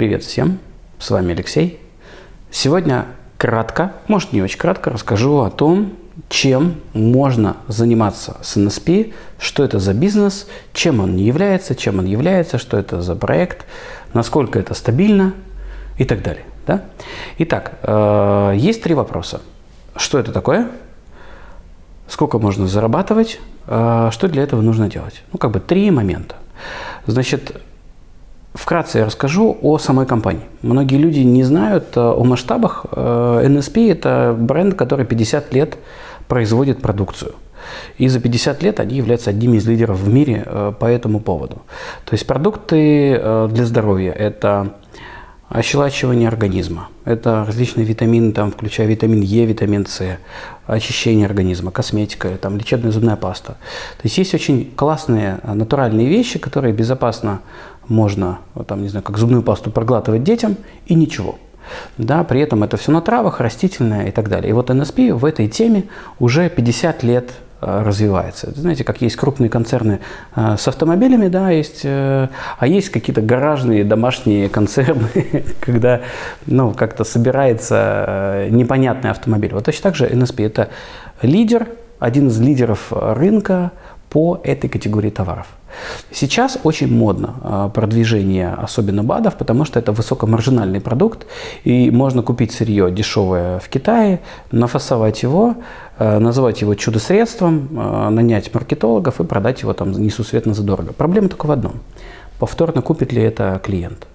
Привет всем, с вами Алексей. Сегодня кратко, может не очень кратко, расскажу о том, чем можно заниматься с NSP, что это за бизнес, чем он является, чем он является, что это за проект, насколько это стабильно и так далее. Да? Итак, э, есть три вопроса. Что это такое? Сколько можно зарабатывать? Э, что для этого нужно делать? Ну, как бы три момента. Значит, Вкратце я расскажу о самой компании. Многие люди не знают э, о масштабах. NSP – это бренд, который 50 лет производит продукцию. И за 50 лет они являются одними из лидеров в мире э, по этому поводу. То есть продукты э, для здоровья – это ощелачивание организма, это различные витамины, там, включая витамин Е, витамин С, очищение организма, косметика, там, лечебная зубная паста. То есть есть очень классные натуральные вещи, которые безопасно можно, там, не знаю, как зубную пасту проглатывать детям и ничего – да, при этом это все на травах, растительное и так далее. И вот NSP в этой теме уже 50 лет э, развивается. Знаете, как есть крупные концерны э, с автомобилями, да, есть, э, а есть какие-то гаражные домашние концерны, когда, ну, как-то собирается непонятный автомобиль. Вот точно так же NSP – это лидер, один из лидеров рынка по этой категории товаров. Сейчас очень модно а, продвижение, особенно БАДов, потому что это высокомаржинальный продукт, и можно купить сырье дешевое в Китае, нафасовать его, а, называть его чудо-средством, а, нанять маркетологов и продать его там несусветно задорого. Проблема только в одном. Повторно купит ли это клиент?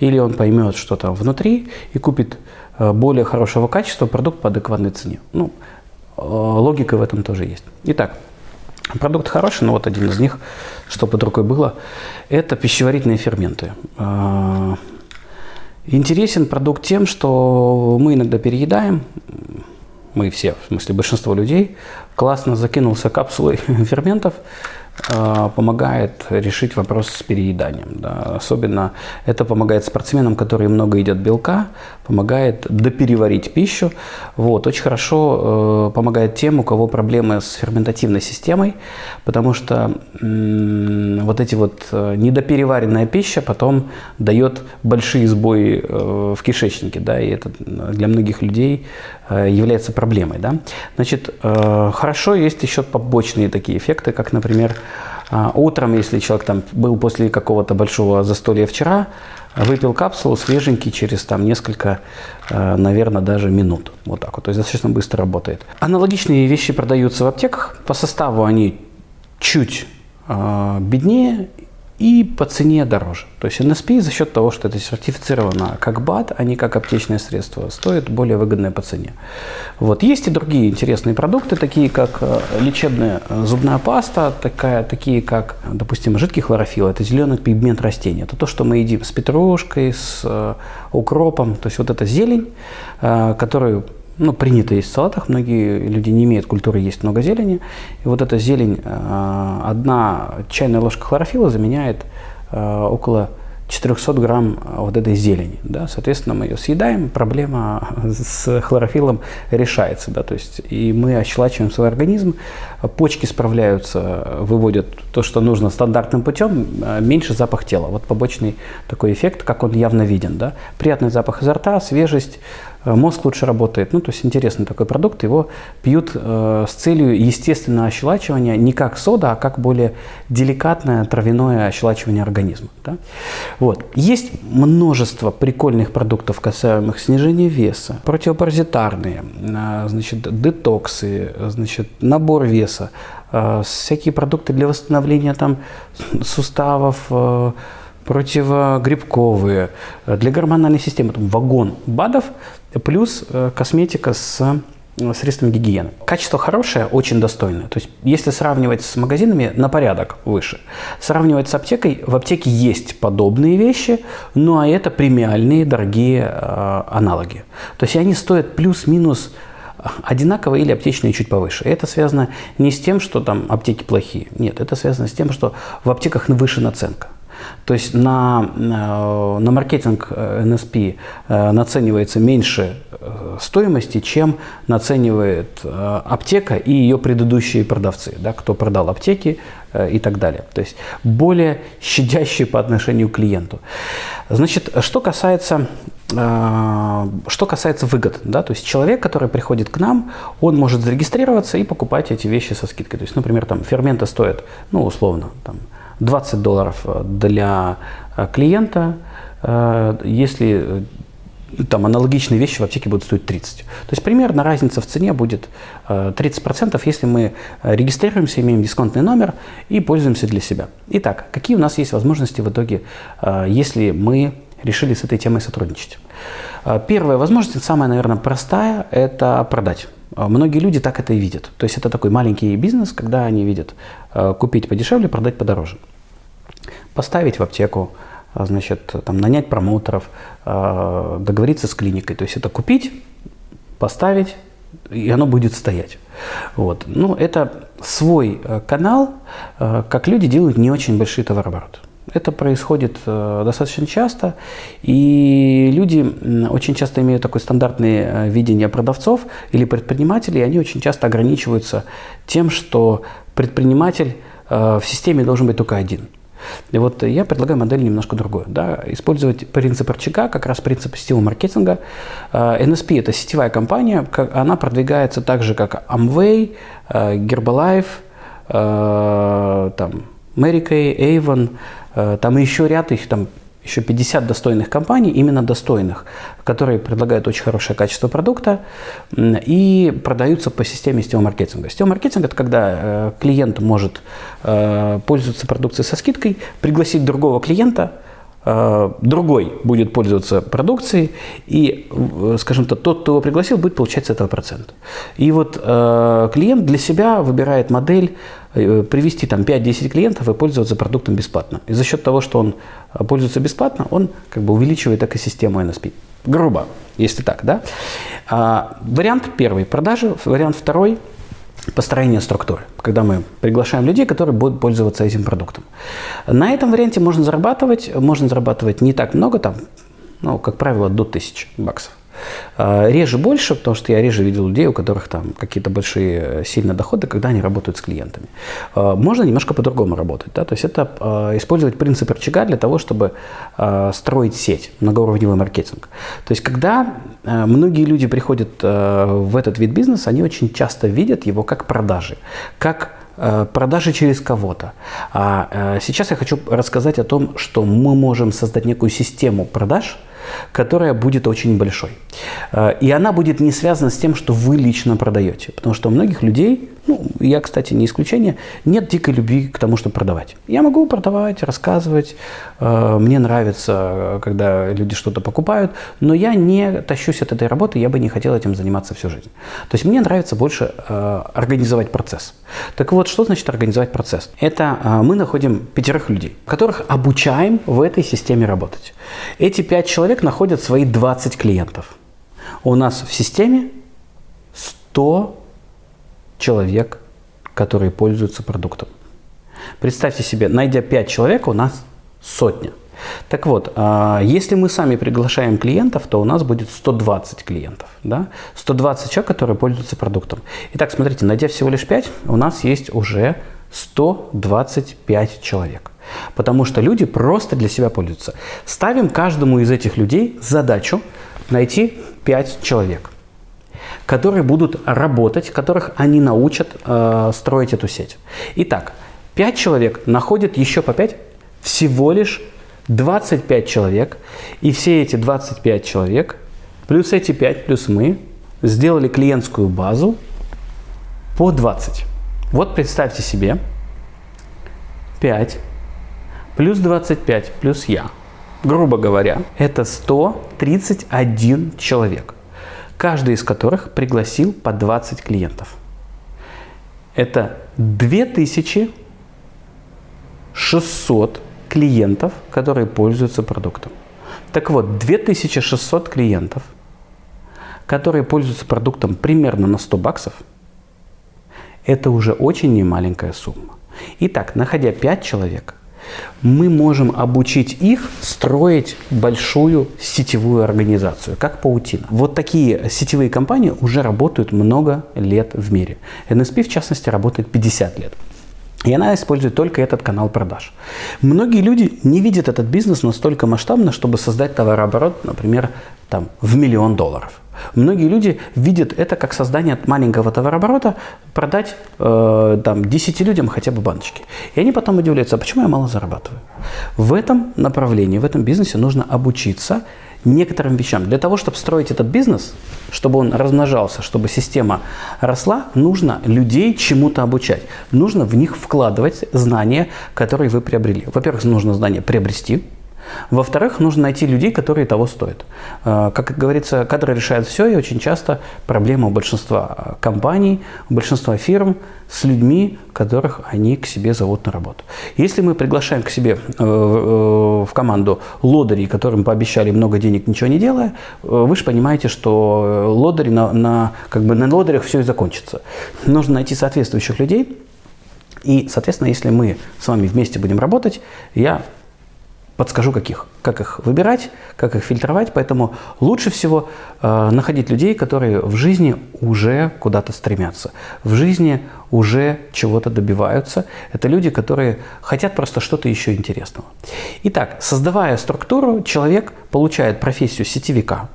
Или он поймет, что там внутри, и купит более хорошего качества продукт по адекватной цене. Ну, логика в этом тоже есть. Итак, Продукт хороший, но вот один из них, что под рукой было, это пищеварительные ферменты. А, интересен продукт тем, что мы иногда переедаем, мы все, в смысле большинство людей, классно закинулся капсулой ферментов, помогает решить вопрос с перееданием. Да. Особенно это помогает спортсменам, которые много едят белка, помогает допереварить пищу. Вот. Очень хорошо э, помогает тем, у кого проблемы с ферментативной системой, потому что э, вот эти вот э, недопереваренная пища потом дает большие сбои э, в кишечнике, да, и это для многих людей э, является проблемой. Да. Значит, э, хорошо есть еще побочные такие эффекты, как, например, э, утром, если человек там был после какого-то большого застолья вчера, Выпил капсулу свеженький через там несколько, э, наверное, даже минут. Вот так вот. То есть достаточно быстро работает. Аналогичные вещи продаются в аптеках. По составу они чуть э, беднее и по цене дороже. То есть NSP за счет того, что это сертифицировано как БАД, а не как аптечное средство, стоит более выгодное по цене. Вот. Есть и другие интересные продукты, такие как э, лечебная э, зубная паста, такая, такие как, допустим, жидкий хлорофилл, это зеленый пигмент растения. Это то, что мы едим с петрушкой, с э, укропом, то есть вот эта зелень, которую ну, принято есть в салатах, многие люди не имеют культуры есть много зелени. И вот эта зелень, э, одна чайная ложка хлорофила заменяет э, около 400 грамм вот этой зелени. Да? Соответственно, мы ее съедаем, проблема с хлорофилом решается. Да? То есть, и мы ощелачиваем свой организм, почки справляются, выводят то, что нужно стандартным путем, э, меньше запах тела. Вот побочный такой эффект, как он явно виден. Да? Приятный запах изо рта, свежесть, Э, мозг лучше работает. Ну, то есть интересный такой продукт. Его пьют э, с целью естественного ощелачивания не как сода, а как более деликатное травяное ощелачивание организма. Да? Вот. Есть множество прикольных продуктов, касаемых снижения веса, противопаразитарные, э, значит, детоксы, значит, набор веса, э, всякие продукты для восстановления там, суставов, э, противогрибковые, э, для гормональной системы, там вагон БАДов, плюс э, косметика с э, средствами гигиены. Качество хорошее, очень достойное. То есть, если сравнивать с магазинами, на порядок выше. Сравнивать с аптекой, в аптеке есть подобные вещи, ну а это премиальные, дорогие э, аналоги. То есть, они стоят плюс-минус одинаково или аптечные чуть повыше. Это связано не с тем, что там аптеки плохие. Нет, это связано с тем, что в аптеках выше наценка. То есть на, э, на маркетинг NSP э, э, наценивается меньше стоимости, чем наценивает аптека и ее предыдущие продавцы. Да, кто продал аптеки э, и так далее. То есть более щадящие по отношению к клиенту. Значит, что касается э, что касается выгод, да, то есть человек, который приходит к нам, он может зарегистрироваться и покупать эти вещи со скидкой. То есть, например, там ферменты стоят, ну, условно, там 20 долларов для клиента, если там аналогичные вещи в аптеке будут стоить 30. То есть примерно разница в цене будет 30%, э, если мы э, регистрируемся, имеем дисконтный номер и пользуемся для себя. Итак, какие у нас есть возможности в итоге, э, если мы решили с этой темой сотрудничать? Первая возможность, самая, наверное, простая, это продать. Многие люди так это и видят. То есть это такой маленький бизнес, когда они видят купить подешевле, продать подороже. Поставить в аптеку, а, значит, там, нанять промоутеров, а, договориться с клиникой. То есть это купить, поставить, и оно будет стоять. Вот. Ну, это свой э, канал, э, как люди делают не очень большие товарообороты. Это происходит э, достаточно часто, и люди очень часто имеют такое стандартное видение продавцов или предпринимателей, и они очень часто ограничиваются тем, что предприниматель в системе должен быть только один – и вот я предлагаю модель немножко другую. Да? Использовать принцип рычага, как раз принцип сетевого маркетинга. NSP это сетевая компания, она продвигается так же, как Amway, Herbalife, там, Mary Kay, Avon, там еще ряд их там еще 50 достойных компаний, именно достойных, которые предлагают очень хорошее качество продукта и продаются по системе сетевого маркетинга. Сетевой маркетинг – это когда э, клиент может э, пользоваться продукцией со скидкой, пригласить другого клиента – Э, другой будет пользоваться продукцией, и, э, скажем так, тот, кто его пригласил, будет получать с этого процент. И вот э, клиент для себя выбирает модель э, привести там 5-10 клиентов и пользоваться продуктом бесплатно. И за счет того, что он э, пользуется бесплатно, он как бы увеличивает экосистему NSP. Грубо, если так, да. А, вариант первый – продажи, вариант второй – построение структуры, когда мы приглашаем людей, которые будут пользоваться этим продуктом. На этом варианте можно зарабатывать, можно зарабатывать не так много, там, ну, как правило, до 1000 баксов. А, реже больше, потому что я реже видел людей, у которых там какие-то большие э, сильные доходы, когда они работают с клиентами. А, можно немножко по-другому работать. Да? То есть это а, использовать принцип рычага для того, чтобы строить сеть, многоуровневый маркетинг. То есть когда многие люди приходят в этот вид бизнеса, они очень часто видят его как продажи, как продажи через кого-то. А сейчас я хочу рассказать о том, что мы можем создать некую систему продаж, которая будет очень большой. Э, и она будет не связана с тем, что вы лично продаете. Потому что у многих людей, ну, я, кстати, не исключение, нет дикой любви к тому, чтобы продавать. Я могу продавать, рассказывать, э, мне нравится, когда люди что-то покупают, но я не тащусь от этой работы, я бы не хотел этим заниматься всю жизнь. То есть мне нравится больше э, организовать процесс. Так вот, что значит организовать процесс? Это мы находим пятерых людей, которых обучаем в этой системе работать. Эти пять человек находят свои 20 клиентов. У нас в системе 100 человек, которые пользуются продуктом. Представьте себе, найдя 5 человек, у нас сотня. Так вот, а, если мы сами приглашаем клиентов, то у нас будет 120 клиентов. Да? 120 человек, которые пользуются продуктом. Итак, смотрите, найдя всего лишь 5, у нас есть уже 125 человек. Потому что люди просто для себя пользуются. Ставим каждому из этих людей задачу найти 5 человек, которые будут работать, которых они научат э, строить эту сеть. Итак, 5 человек находят еще по 5, всего лишь 25 человек. И все эти 25 человек, плюс эти 5, плюс мы, сделали клиентскую базу по 20. Вот представьте себе 5 плюс 25 плюс я грубо говоря, это 131 человек, каждый из которых пригласил по 20 клиентов. Это 2600 клиентов, которые пользуются продуктом. Так вот, 2600 клиентов, которые пользуются продуктом примерно на 100 баксов, это уже очень немаленькая сумма. Итак, находя 5 человек, мы можем обучить их строить большую сетевую организацию, как паутина. Вот такие сетевые компании уже работают много лет в мире. NSP, в частности, работает 50 лет. И она использует только этот канал продаж. Многие люди не видят этот бизнес настолько масштабно, чтобы создать товарооборот, например, там, в миллион долларов. Многие люди видят это как создание маленького товарооборота, продать э, там, 10 людям хотя бы баночки. И они потом удивляются, а почему я мало зарабатываю? В этом направлении, в этом бизнесе нужно обучиться некоторым вещам. Для того, чтобы строить этот бизнес, чтобы он размножался, чтобы система росла, нужно людей чему-то обучать. Нужно в них вкладывать знания, которые вы приобрели. Во-первых, нужно знания приобрести, во-вторых, нужно найти людей, которые того стоят. А, как говорится, кадры решают все, и очень часто проблема у большинства компаний, у большинства фирм с людьми, которых они к себе зовут на работу. Если мы приглашаем к себе э, в команду лодырей, которым пообещали много денег, ничего не делая, э, вы же понимаете, что лодыри на, на, как бы на лодырях все и закончится. Нужно найти соответствующих людей, и, соответственно, если мы с вами вместе будем работать, я подскажу, каких, как их выбирать, как их фильтровать. Поэтому лучше всего э, находить людей, которые в жизни уже куда-то стремятся, в жизни уже чего-то добиваются. Это люди, которые хотят просто что-то еще интересного. Итак, создавая структуру, человек получает профессию сетевика.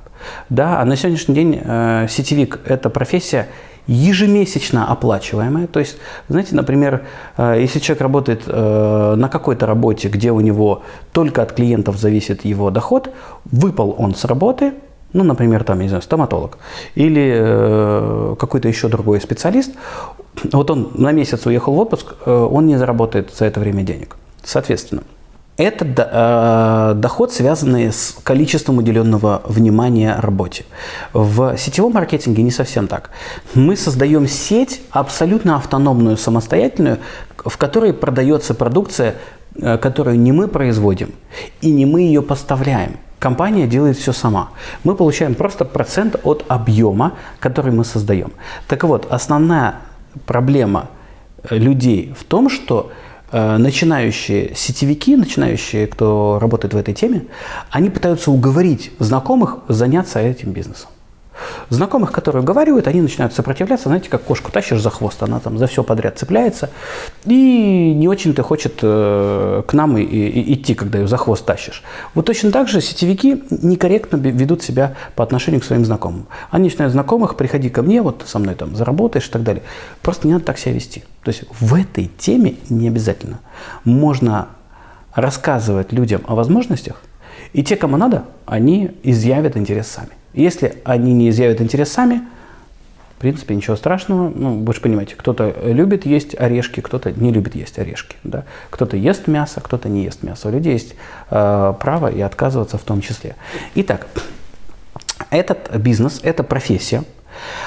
Да, а на сегодняшний день э, сетевик – это профессия ежемесячно оплачиваемая. То есть, знаете, например, э, если человек работает э, на какой-то работе, где у него только от клиентов зависит его доход, выпал он с работы, ну, например, там, не знаю, стоматолог или э, какой-то еще другой специалист, вот он на месяц уехал в отпуск, он не заработает за это время денег. Соответственно, это э, доход, связанный с количеством уделенного внимания работе. В сетевом маркетинге не совсем так. Мы создаем сеть абсолютно автономную, самостоятельную, в которой продается продукция, э, которую не мы производим и не мы ее поставляем. Компания делает все сама. Мы получаем просто процент от объема, который мы создаем. Так вот, основная проблема людей в том, что Э, начинающие сетевики, начинающие, кто работает в этой теме, они пытаются уговорить знакомых заняться этим бизнесом. Знакомых, которые уговаривают, они начинают сопротивляться, знаете, как кошку тащишь за хвост, она там за все подряд цепляется и не очень-то хочет э, к нам и, и, идти, когда ее за хвост тащишь. Вот точно так же сетевики некорректно ведут себя по отношению к своим знакомым. Они начинают знакомых, приходи ко мне, вот со мной там заработаешь и так далее. Просто не надо так себя вести. То есть в этой теме не обязательно. Можно рассказывать людям о возможностях, и те, кому надо, они изъявят интерес сами. Если они не изъявят интерес сами, в принципе, ничего страшного. Ну, вы же понимаете, кто-то любит есть орешки, кто-то не любит есть орешки. Да? Кто-то ест мясо, кто-то не ест мясо. У людей есть э, право и отказываться в том числе. Итак, этот бизнес, это профессия.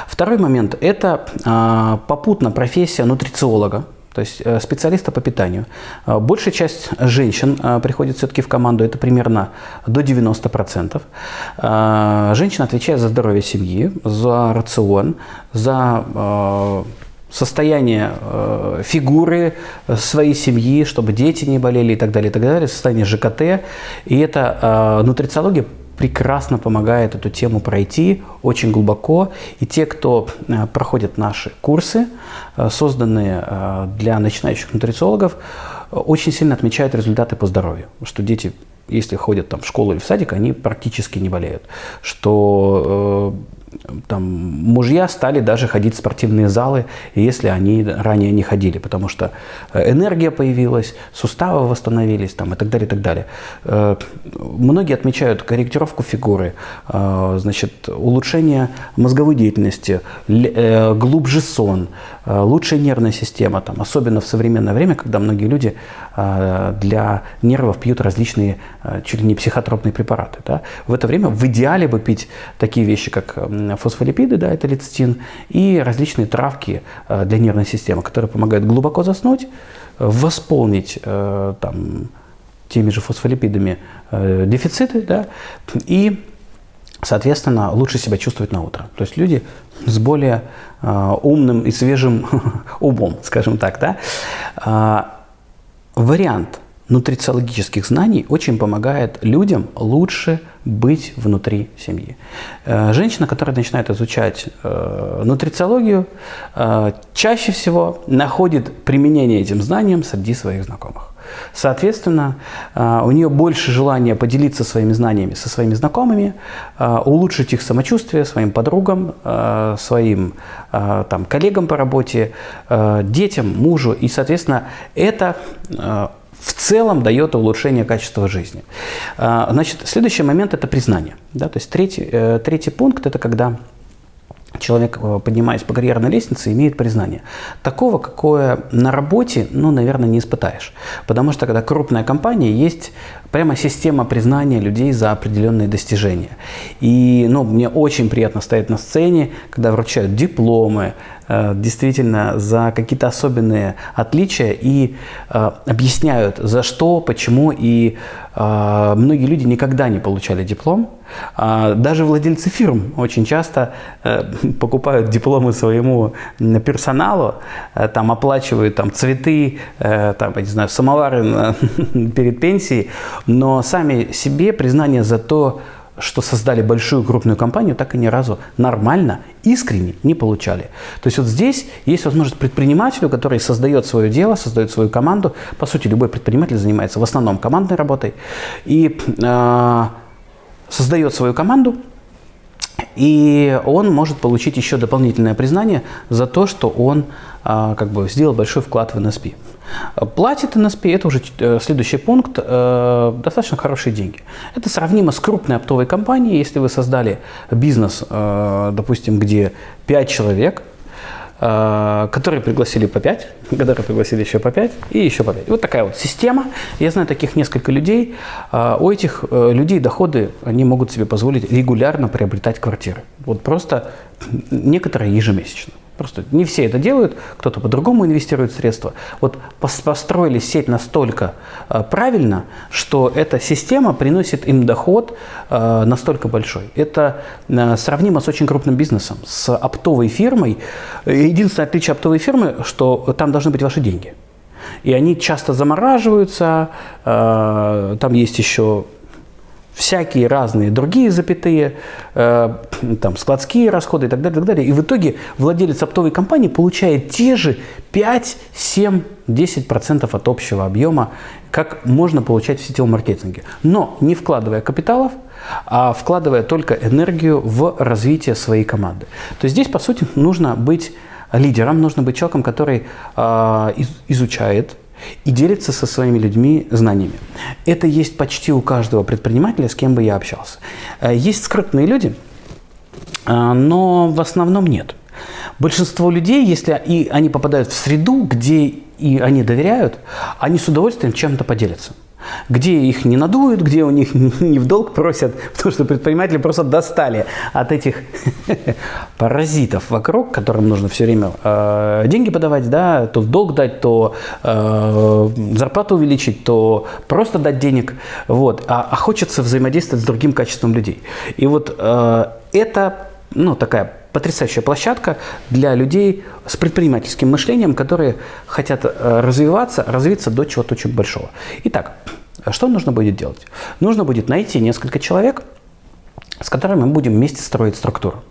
Второй момент – это э, попутно профессия нутрициолога то есть э, специалиста по питанию. Э, большая часть женщин э, приходит все-таки в команду, это примерно до 90%. Женщина отвечает за здоровье семьи, за рацион, за состояние фигуры своей семьи, чтобы дети не болели и так далее, и так далее, состояние ЖКТ. И это нутрициология прекрасно помогает эту тему пройти очень глубоко. И те, кто э, проходит наши курсы, э, созданные э, для начинающих нутрициологов, очень сильно отмечают результаты по здоровью. Что дети, если ходят там, в школу или в садик, они практически не болеют. Что там, мужья стали даже ходить в спортивные залы, если они ранее не ходили, потому что э, энергия появилась, суставы восстановились там, и так далее, и так далее. Э, многие отмечают корректировку фигуры, э, значит, улучшение мозговой деятельности, глубже сон, лучшая нервная система, там, особенно в современное время, когда многие люди для нервов пьют различные чуть ли не психотропные препараты. Да? В это время в идеале бы пить такие вещи, как фосфолипиды, да, это лецитин, и различные травки э, для нервной системы, которые помогают глубоко заснуть, восполнить э, там, теми же фосфолипидами э, дефициты, да, и, соответственно, лучше себя чувствовать на утро. То есть люди с более умным и свежим умом, скажем так, да. вариант нутрициологических знаний очень помогает людям лучше быть внутри семьи. Э, женщина, которая начинает изучать э, нутрициологию, э, чаще всего находит применение этим знаниям среди своих знакомых. Соответственно, у нее больше желания поделиться своими знаниями со своими знакомыми, улучшить их самочувствие своим подругам, своим там, коллегам по работе, детям, мужу. И, соответственно, это в целом дает улучшение качества жизни. А, значит, следующий момент – это признание. Да? То есть третий, э, третий пункт – это когда человек, э, поднимаясь по карьерной лестнице, имеет признание. Такого, какое на работе, ну, наверное, не испытаешь. Потому что, когда крупная компания, есть прямо система признания людей за определенные достижения. И, ну, мне очень приятно стоять на сцене, когда вручают дипломы, э, действительно за какие-то особенные отличия и э, объясняют, за что, почему. И э, многие люди никогда не получали диплом. А даже владельцы фирм очень часто э, покупают дипломы своему персоналу, э, там оплачивают там, цветы, э, там, я не знаю, самовары перед пенсией, но сами себе признание за то, что создали большую крупную компанию, так и ни разу нормально, искренне не получали. То есть вот здесь есть возможность предпринимателю, который создает свое дело, создает свою команду. По сути, любой предприниматель занимается в основном командной работой. И э, создает свою команду, и он может получить еще дополнительное признание за то, что он э, как бы сделал большой вклад в НСП. Платит НСП, это уже э, следующий пункт, э, достаточно хорошие деньги. Это сравнимо с крупной оптовой компанией. Если вы создали бизнес, э, допустим, где 5 человек, которые пригласили по 5, которые пригласили еще по 5 и еще по 5. Вот такая вот система. Я знаю таких несколько людей. У этих людей доходы, они могут себе позволить регулярно приобретать квартиры. Вот просто некоторые ежемесячно. Просто не все это делают, кто-то по-другому инвестирует средства. Вот построили сеть настолько э, правильно, что эта система приносит им доход э, настолько большой. Это э, сравнимо с очень крупным бизнесом, с оптовой фирмой. Единственное отличие оптовой фирмы, что там должны быть ваши деньги. И они часто замораживаются, э, там есть еще всякие разные другие запятые, э, там, складские расходы и так далее, так далее. И в итоге владелец оптовой компании получает те же 5, 7, 10% от общего объема, как можно получать в сетевом маркетинге. Но не вкладывая капиталов, а вкладывая только энергию в развитие своей команды. То есть здесь, по сути, нужно быть лидером, нужно быть человеком, который э, изучает и делится со своими людьми знаниями. Это есть почти у каждого предпринимателя, с кем бы я общался. Э, есть скрытные люди, э, но в основном нет. Большинство людей, если и они попадают в среду, где и они доверяют, они с удовольствием чем-то поделятся где их не надуют, где у них не в долг просят, потому что предприниматели просто достали от этих паразитов вокруг, которым нужно все время э, деньги подавать, да, то в долг дать, то э, зарплату увеличить, то просто дать денег, вот, а, а хочется взаимодействовать с другим качеством людей. И вот э, это, ну, такая потрясающая площадка для людей с предпринимательским мышлением, которые хотят э, развиваться, развиться до чего-то очень большого. Итак, что нужно будет делать? Нужно будет найти несколько человек, с которыми мы будем вместе строить структуру.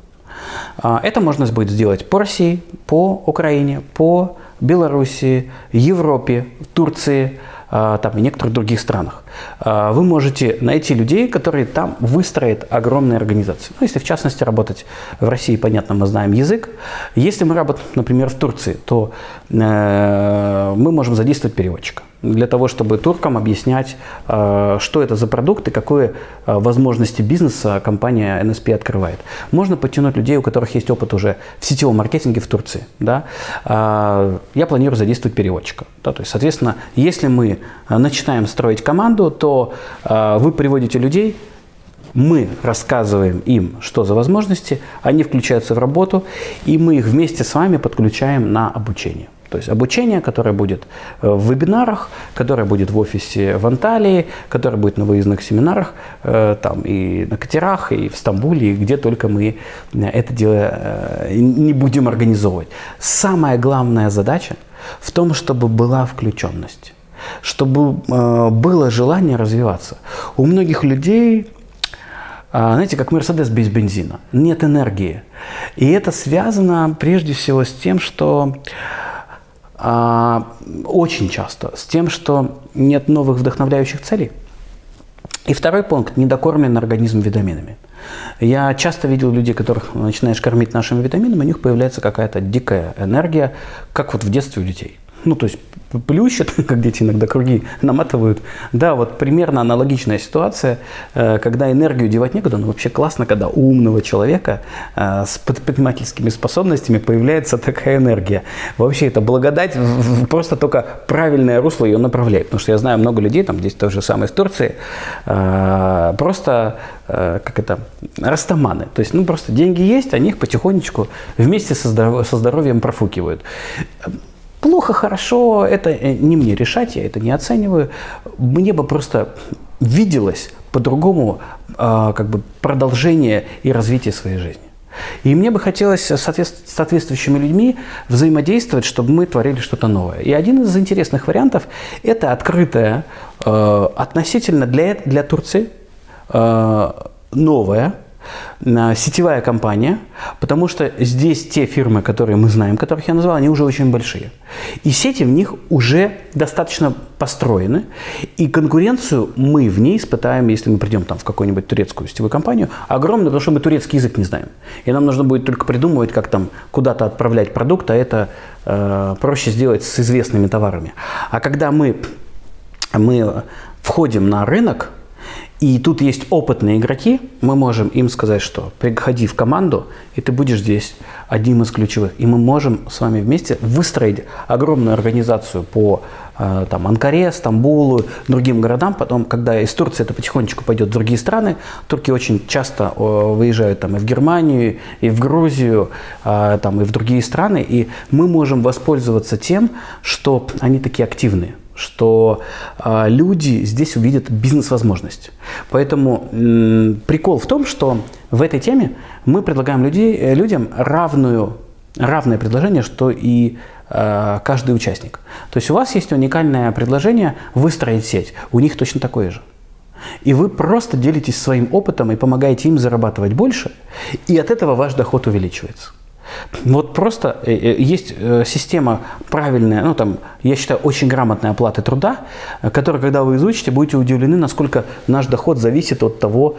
А, это можно будет сделать по России, по Украине, по Белоруссии, Европе, Турции, а, там, и некоторых других странах. А, вы можете найти людей, которые там выстроят огромные организации. Ну, если в частности работать в России, понятно, мы знаем язык. Если мы работаем, например, в Турции, то э, мы можем задействовать переводчика для того, чтобы туркам объяснять, э, что это за продукт и какие э, возможности бизнеса компания NSP открывает. Можно подтянуть людей, у которых есть опыт уже в сетевом маркетинге в Турции. Да? Я планирую задействовать переводчика. Да? То есть, соответственно, если мы начинаем строить команду, то э, вы приводите людей, мы рассказываем им, что за возможности, они включаются в работу, и мы их вместе с вами подключаем на обучение. То есть обучение, которое будет э, в вебинарах, которое будет в офисе в Анталии, которое будет на выездных семинарах, э, там и на катерах, и в Стамбуле, и где только мы это дело не будем организовывать. Самая главная задача в том, чтобы была включенность. Чтобы э, было желание развиваться. У многих людей, э, знаете, как Мерседес без бензина, нет энергии. И это связано прежде всего с тем, что э, очень часто с тем, что нет новых вдохновляющих целей. И второй пункт – недокормленный организм витаминами. Я часто видел людей, которых начинаешь кормить нашими витаминами, у них появляется какая-то дикая энергия, как вот в детстве у детей. Ну, то есть плющат, как дети иногда круги наматывают. Да, вот примерно аналогичная ситуация, э, когда энергию девать некуда, но вообще классно, когда у умного человека э, с предпринимательскими способностями появляется такая энергия. Вообще это благодать, просто только правильное русло ее направляет. Потому что я знаю много людей, там здесь то же самое из Турции, э, просто как это, растаманы. То есть, ну, просто деньги есть, они их потихонечку вместе со здоровьем профукивают. Плохо, хорошо, это э, не мне решать, я это не оцениваю. Мне бы просто виделось по-другому э, как бы продолжение и развитие своей жизни. И мне бы хотелось с соответствующими людьми взаимодействовать, чтобы мы творили что-то новое. И один из интересных вариантов – это открытое, э, относительно для, для Турции, э, новое – сетевая компания, потому что здесь те фирмы, которые мы знаем, которых я назвал, они уже очень большие. И сети в них уже достаточно построены, и конкуренцию мы в ней испытаем, если мы придем там в какую-нибудь турецкую сетевую компанию, огромную, потому что мы турецкий язык не знаем. И нам нужно будет только придумывать, как там куда-то отправлять продукт, а это э, проще сделать с известными товарами. А когда мы, мы входим на рынок, и тут есть опытные игроки, мы можем им сказать, что приходи в команду, и ты будешь здесь одним из ключевых. И мы можем с вами вместе выстроить огромную организацию по э, там, Анкаре, Стамбулу, другим городам. Потом, когда из Турции это потихонечку пойдет в другие страны, турки очень часто выезжают там, и в Германию, и в Грузию, э, там, и в другие страны. И мы можем воспользоваться тем, что они такие активные что э, люди здесь увидят бизнес-возможность. Поэтому э, прикол в том, что в этой теме мы предлагаем людей, э, людям равную, равное предложение, что и э, каждый участник. То есть у вас есть уникальное предложение выстроить сеть, у них точно такое же. И вы просто делитесь своим опытом и помогаете им зарабатывать больше, и от этого ваш доход увеличивается. Вот просто э, э, есть э, система правильная, ну там, я считаю, очень грамотной оплаты труда, которая, когда вы изучите, будете удивлены, насколько наш доход зависит от того,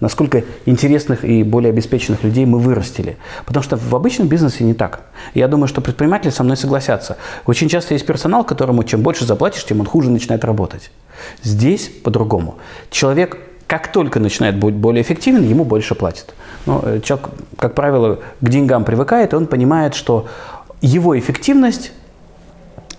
насколько интересных и более обеспеченных людей мы вырастили. Потому что в обычном бизнесе не так. Я думаю, что предприниматели со мной согласятся. Очень часто есть персонал, которому чем больше заплатишь, тем он хуже начинает работать. Здесь по-другому. Человек как только начинает быть более эффективен, ему больше платят. Но э, человек, как правило, к деньгам привыкает, и он понимает, что его эффективность –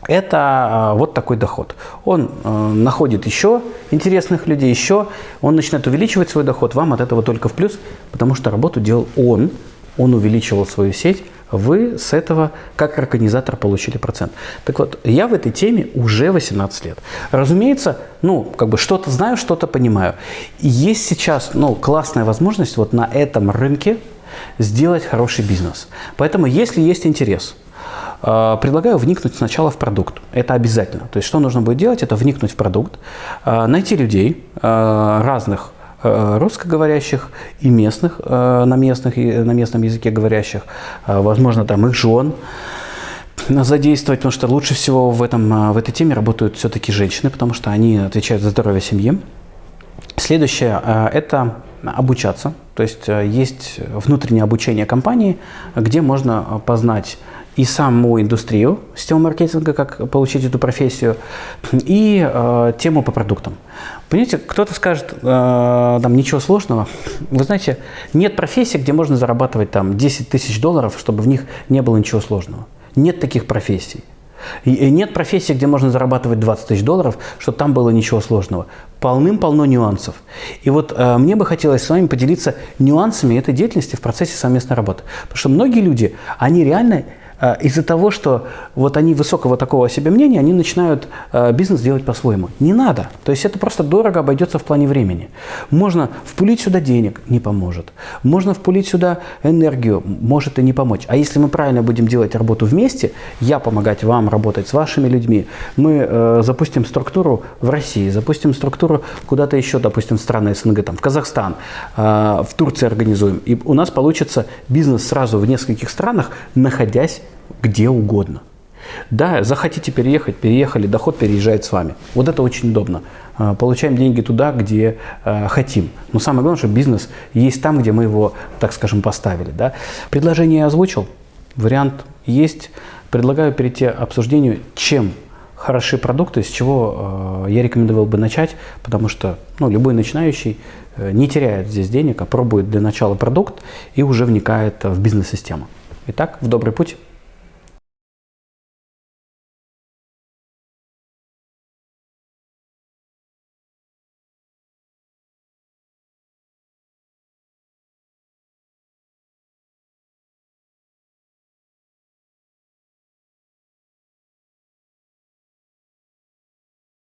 это а, вот такой доход. Он э, находит еще интересных людей, еще, он начинает увеличивать свой доход, вам от этого только в плюс, потому что работу делал он, он увеличивал свою сеть, вы с этого как организатор получили процент. Так вот, я в этой теме уже 18 лет. Разумеется, ну, как бы что-то знаю, что-то понимаю. И есть сейчас, ну, классная возможность вот на этом рынке сделать хороший бизнес. Поэтому, если есть интерес, э, предлагаю вникнуть сначала в продукт. Это обязательно. То есть, что нужно будет делать, это вникнуть в продукт, э, найти людей э, разных русскоговорящих и местных, э, на, местных, на местном языке говорящих, э, возможно, там их жен задействовать, потому что лучше всего в, этом, в этой теме работают все-таки женщины, потому что они отвечают за здоровье семьи. Следующее – это обучаться. То есть есть внутреннее обучение компании, где можно познать и саму индустрию сетевого маркетинга, как получить эту профессию, и э, тему по продуктам. Понимаете, кто-то скажет, э, там ничего сложного. Вы знаете, нет профессии, где можно зарабатывать там 10 тысяч долларов, чтобы в них не было ничего сложного. Нет таких профессий. И нет профессии, где можно зарабатывать 20 тысяч долларов, чтобы там было ничего сложного. Полным-полно нюансов. И вот э, мне бы хотелось с вами поделиться нюансами этой деятельности в процессе совместной работы. Потому что многие люди, они реально из-за того, что вот они высокого такого себе мнения, они начинают э, бизнес делать по-своему. Не надо. То есть это просто дорого обойдется в плане времени. Можно впулить сюда денег, не поможет. Можно впулить сюда энергию, может и не помочь. А если мы правильно будем делать работу вместе, я помогать вам работать с вашими людьми, мы э, запустим структуру в России, запустим структуру куда-то еще, допустим, в страны СНГ, там, в Казахстан, э, в Турции организуем. И у нас получится бизнес сразу в нескольких странах, находясь где угодно. Да, захотите переехать, переехали, доход переезжает с вами. Вот это очень удобно. А, получаем деньги туда, где э, хотим. Но самое главное, что бизнес есть там, где мы его, так скажем, поставили. Да? Предложение я озвучил, вариант есть. Предлагаю перейти к обсуждению, чем хороши продукты, с чего э, я рекомендовал бы начать, потому что ну, любой начинающий э, не теряет здесь денег, а пробует для начала продукт и уже вникает в бизнес-систему. Итак, в добрый путь.